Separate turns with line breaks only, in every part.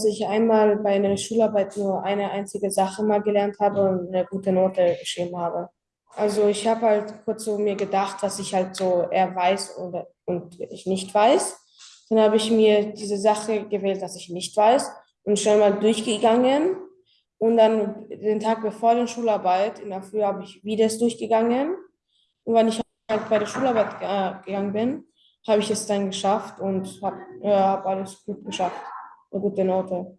dass ich einmal bei einer Schularbeit nur eine einzige Sache mal gelernt habe und eine gute Note geschrieben habe. Also ich habe halt kurz so mir gedacht, was ich halt so eher weiß oder, und ich nicht weiß. Dann habe ich mir diese Sache gewählt, dass ich nicht weiß und schon mal durchgegangen. Und dann den Tag bevor der Schularbeit, in der Früh, habe ich wieder es durchgegangen. Und wenn ich halt bei der Schularbeit gegangen bin, habe ich es dann geschafft und habe äh, hab alles gut geschafft eine gute Note.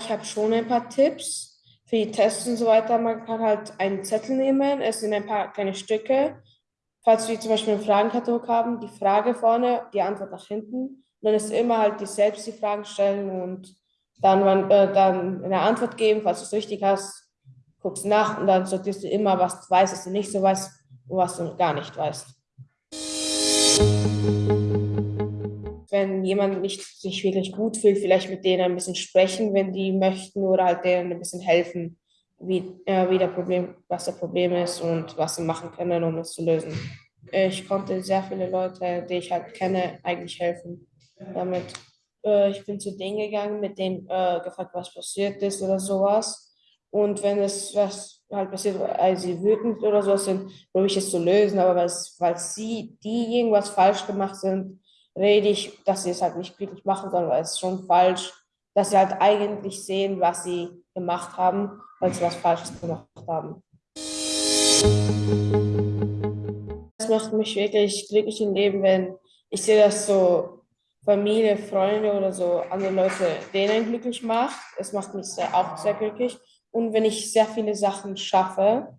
Ich habe schon ein paar Tipps für die Tests und so weiter. Man kann halt einen Zettel nehmen, es sind ein paar kleine Stücke. Falls wir zum Beispiel einen Fragenkatalog haben, die Frage vorne, die Antwort nach hinten. dann ist immer halt die selbst die Fragen stellen und dann, äh, dann eine Antwort geben, falls du es richtig hast, guckst nach und dann sortierst du immer, was du weißt, was du nicht so weißt und was du gar nicht weißt wenn jemand nicht sich wirklich gut fühlt, vielleicht mit denen ein bisschen sprechen, wenn die möchten, oder halt denen ein bisschen helfen, wie, äh, wie der Problem, was das Problem ist und was sie machen können, um es zu lösen. Ich konnte sehr viele Leute, die ich halt kenne, eigentlich helfen damit. Äh, ich bin zu denen gegangen, mit denen äh, gefragt, was passiert ist oder sowas. Und wenn es was halt passiert, weil sie wütend oder so sind, probiere ich es zu lösen. Aber weil sie, die irgendwas falsch gemacht sind, rede ich, dass sie es halt nicht wirklich machen sollen, weil es schon falsch, dass sie halt eigentlich sehen, was sie gemacht haben, weil sie was Falsches gemacht haben. Das macht mich wirklich glücklich im Leben, wenn ich sehe, dass so Familie, Freunde oder so andere Leute denen glücklich macht. Es macht mich sehr, auch sehr glücklich. Und wenn ich sehr viele Sachen schaffe,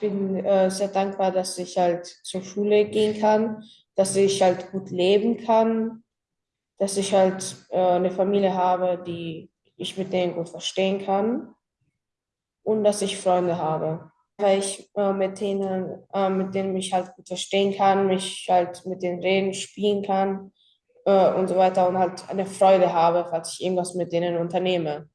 bin äh, sehr dankbar, dass ich halt zur Schule gehen kann, dass ich halt gut leben kann, dass ich halt äh, eine Familie habe, die ich mit denen gut verstehen kann und dass ich Freunde habe, weil ich äh, mit denen, äh, mit denen ich halt gut verstehen kann, mich halt mit denen reden, spielen kann äh, und so weiter und halt eine Freude habe, falls ich irgendwas mit denen unternehme.